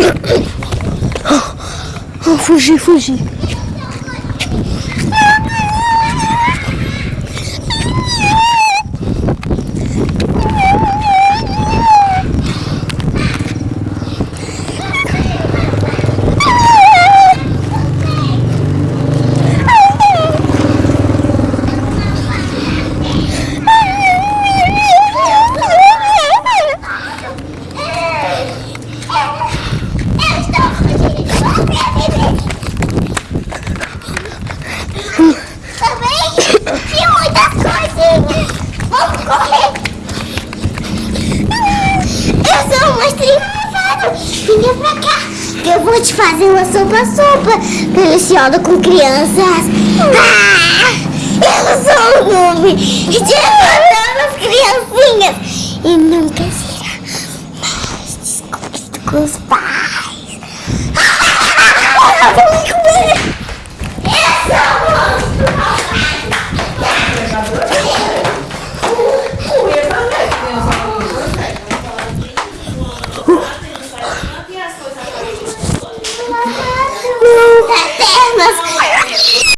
Oh, oh, Fuji, Fica pra cá, que eu vou te fazer uma sopa-sopa deliciosa com crianças. Ah, eu sou o nome de as criancinhas e nunca será mais descobrido com os pais. Ah, eu